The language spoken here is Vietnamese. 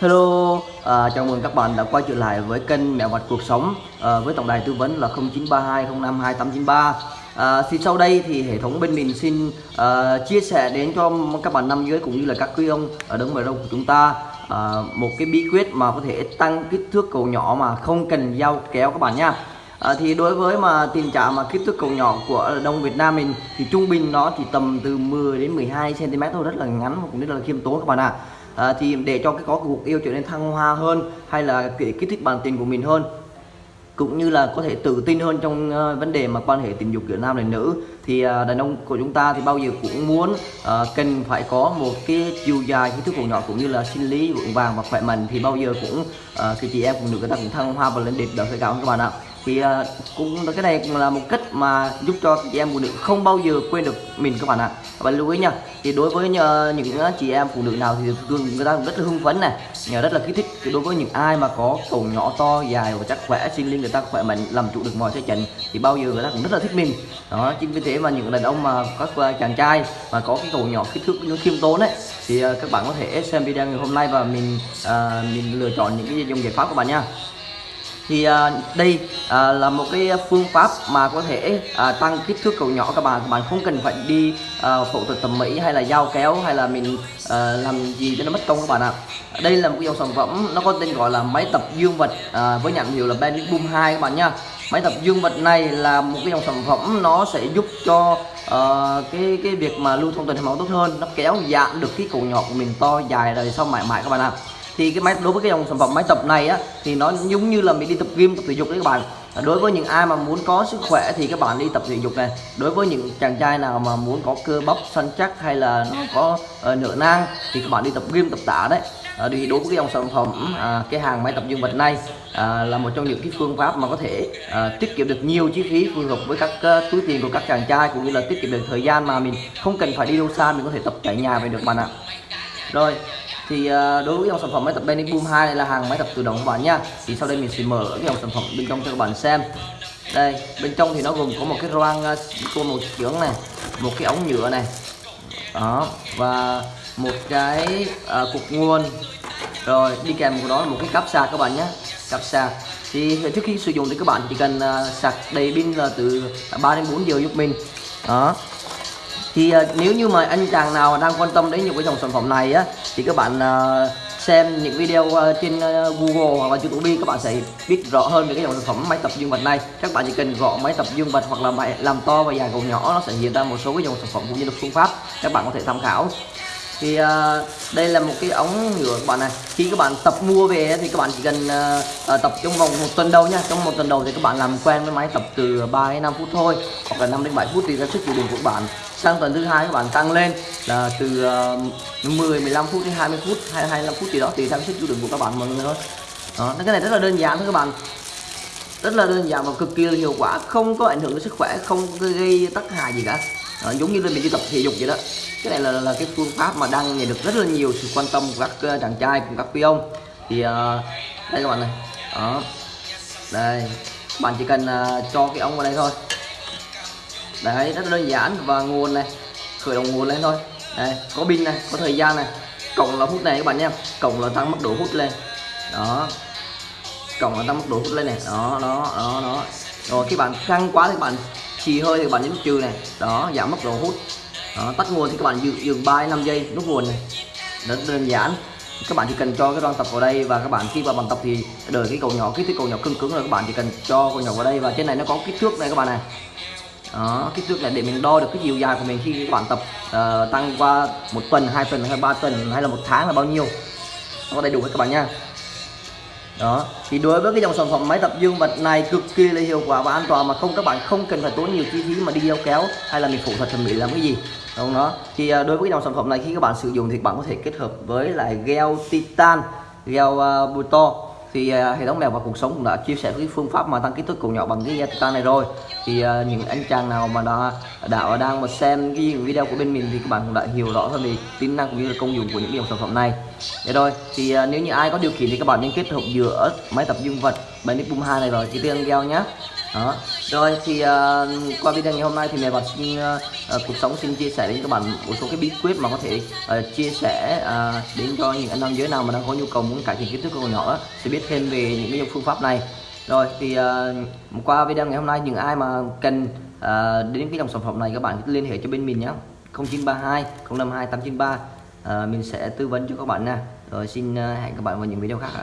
Hello, à, chào mừng các bạn đã quay trở lại với kênh Mẹo Vặt Cuộc Sống à, với tổng đài tư vấn là 0932052893 à, Thì sau đây thì hệ thống bên mình xin à, chia sẻ đến cho các bạn nam giới cũng như là các quý ông ở đông bờ đông của chúng ta à, một cái bí quyết mà có thể tăng kích thước cầu nhỏ mà không cần dao kéo các bạn nha À, thì đối với mà tình trạng mà kích thước cầu nhỏ của đông Việt Nam mình thì trung bình nó chỉ tầm từ 10 đến 12 cm thôi rất là ngắn và cũng rất là khiêm tốn các bạn ạ. À à, thì để cho cái có cuộc yêu trở nên thăng hoa hơn hay là kể kích thích bản tình của mình hơn cũng như là có thể tự tin hơn trong uh, vấn đề mà quan hệ tình dục giữa nam và nữ thì uh, đàn ông của chúng ta thì bao giờ cũng muốn uh, cần phải có một cái chiều dài kích thước cổ nhỏ cũng như là sinh lý vững vàng và khỏe mạnh thì bao giờ cũng ờ, uh, cái chị em phụ nữ người ta cũng thăng hoa và lên đỉnh đỡ phải cao các bạn ạ thì uh, cũng cái này cũng là một cách mà giúp cho chị em phụ nữ không bao giờ quên được mình các bạn ạ. Các bạn lưu ý nha thì đối với uh, những ờ, chị em phụ nữ nào thì thường người ta cũng rất là hưng phấn này rất là kích thích. Thì đối với những ai mà có cầu nhỏ to dài và chắc khỏe sinh linh người ta khỏe mạnh làm chủ được mọi thế trận thì bao giờ người ta cũng rất là thích mình. Đó chính vì thế mà những đàn ông mà các uh, chàng trai mà có cái cầu nhỏ kích thước nó khiêm tốn đấy thì uh, các bạn có thể xem video ngày hôm nay và mình uh, mình lựa chọn những cái dòng giải pháp của bạn nha thì à, đây à, là một cái phương pháp mà có thể à, tăng kích thước cầu nhỏ các bạn. Các bạn không cần phải đi à, phẫu thuật thẩm mỹ hay là dao kéo hay là mình à, làm gì cho nó mất công các bạn ạ. À. đây là một cái dòng sản phẩm nó có tên gọi là máy tập dương vật à, với nhãn hiệu là Benedict Boom 2 các bạn nha. Máy tập dương vật này là một cái dòng sản phẩm nó sẽ giúp cho uh, cái cái việc mà lưu thông tuần hoàn máu tốt hơn. Nó kéo giãn được cái cổ nhỏ của mình to dài rồi sau mãi mãi các bạn ạ. à thì cái máy đối với cái dòng sản phẩm máy tập này á thì nó giống như là mình đi tập gym tập thể dục đấy các bạn. Đối với những ai mà muốn có sức khỏe thì các bạn đi tập thể dục này. Đối với những chàng trai nào mà muốn có cơ bắp săn chắc hay là nó có ờ, uh, nửa nang thì các bạn đi tập gym tập tạ đấy. À, thì đối với cái dòng sản phẩm à, cái hàng máy tập dương vật này à, là một trong những cái phương pháp mà có thể à, tiết kiệm được nhiều chi phí phù hợp với các uh, túi tiền của các chàng trai cũng như là tiết kiệm được thời gian mà mình không cần phải đi đâu xa mình có thể tập tại nhà về được bạn ạ. Rồi thì ờ, đối với dòng sản phẩm máy tập Benny Boom 2 này là hàng máy tập tự động các bạn nha. Thì sau đây mình sẽ mở cái dòng sản phẩm bên trong cho các bạn xem. Đây bên trong thì nó gồm có một cái roang ờ, của một màu trưởng này một cái ống nhựa này. Đó và một cái à, cục nguồn. Rồi đi kèm của đó là một cái cáp sạc các bạn nhé cáp sạc. Thì trước khi sử dụng thì các bạn chỉ cần à, sạc đầy pin là từ 3 đến 4 giờ giúp mình. Đó thì uh, nếu như mà anh chàng nào đang quan tâm đến những cái dòng sản phẩm này á thì các bạn uh, xem những video uh, trên uh, Google hoặc là YouTube các bạn sẽ biết rõ hơn về cái dòng sản phẩm máy tập dương vật này. Các bạn chỉ cần gõ máy tập dương vật hoặc là máy làm to và dài cầu nhỏ nó sẽ hiện ra một số cái dòng sản phẩm cũng như là phương pháp các bạn có thể tham khảo. Thì uh, đây là một cái ống nhựa các bạn này. Khi các bạn tập mua về thì các bạn chỉ cần uh, uh, tập trong vòng một tuần đầu nha. Trong một tuần đầu thì các bạn làm quen với máy tập từ 3 đến 5 phút thôi hoặc là 5 đến 7 phút thì ra sức chịu đựng của bạn sang tuần thứ hai các bạn tăng lên là từ ờ, 10 15 phút đến 20 phút hay 25 phút gì đó tùy theo sức chịu đựng của các bạn mọi người thôi. Đó cái này rất là đơn giản thôi các bạn. Rất là đơn giản và cực kỳ là hiệu quả không có ảnh hưởng đến sức khỏe không gây tác hại gì cả. Đó, giống như là mình đi tập thể dục vậy đó. Cái này là, là cái phương pháp mà đang nhận được rất là nhiều sự quan tâm của các ờ, chàng trai cùng các quý ông. Thì uh, đây các bạn này. Đó. Đây. Bạn chỉ cần uh, cho cái ống vào đây thôi đấy rất là đơn giản và nguồn này khởi động nguồn lên thôi. Đây có pin này có thời gian này. Cộng là hút này các bạn nhé, cộng là tăng mức độ hút lên. Đó. Cộng là tăng mức độ hút lên này. Đó đó đó đó. Rồi khi bạn căng quá thì bạn xì hơi thì bạn nhấn trừ này. Đó giảm mức độ hút. Đó, tắt nguồn thì các bạn dừng, dừng 3 5 giây nút nguồn này. Rất đơn giản. Các bạn chỉ cần cho cái đoạn tập vào đây và các bạn khi vào bàn tập thì đợi cái cầu nhỏ kích thước cầu nhỏ cứng cứng rồi các bạn chỉ cần cho cầu nhỏ vào đây và trên này nó có kích thước này các bạn này đó kích thước là để mình đo được cái chiều dài của mình khi các bạn tập uh, tăng qua một tuần hai tuần hay ba tuần hay là một tháng là bao nhiêu. Nó có đầy đủ hết các bạn nha. Đó thì đối với cái dòng sản phẩm máy tập dương vật này cực kỳ là hiệu quả và an toàn mà không các bạn không cần phải tốn nhiều chi phí mà đi đeo kéo hay là mình phẫu thuật thẩm mỹ làm cái gì. Đúng đó? Thì ờ, đối với cái dòng sản phẩm này khi các bạn sử dụng thì bạn có thể kết hợp với lại gel titan gel uh, buto thì uh, hệ thống mèo và cuộc sống cũng đã chia sẻ cái phương pháp mà tăng kích thước cổ nhỏ bằng cái gia titan này rồi. Thì uh, những anh chàng nào mà đã đã đang mà xem cái video của bên mình thì các bạn cũng đã hiểu rõ hơn về tính năng cũng như là công dụng của những dòng sản phẩm này. Để rồi thì uh, nếu như ai có điều kiện thì các bạn nên kết hợp giữa máy tập dương vật Benedict Boom 2 này rồi. Chi tiên giao nhé đó. Rồi thì uh, qua video ngày hôm nay thì mẹ bạn xin uh, ờ, ờ, cuộc sống xin chia sẻ đến các bạn một số cái bí quyết mà có thể uh, chia sẻ uh, đến cho những anh nam giới nào mà đang có nhu cầu muốn cải thiện kích thước của nhỏ sẽ biết thêm về những cái phương pháp này. Rồi thì uh, qua video ngày hôm nay những ai mà cần uh, đến cái dòng sản phẩm này các bạn liên hệ cho bên mình nhé 0932 052 893 uh, mình sẽ tư vấn cho các bạn nha. Rồi xin uh, hẹn các bạn vào những video khác ạ.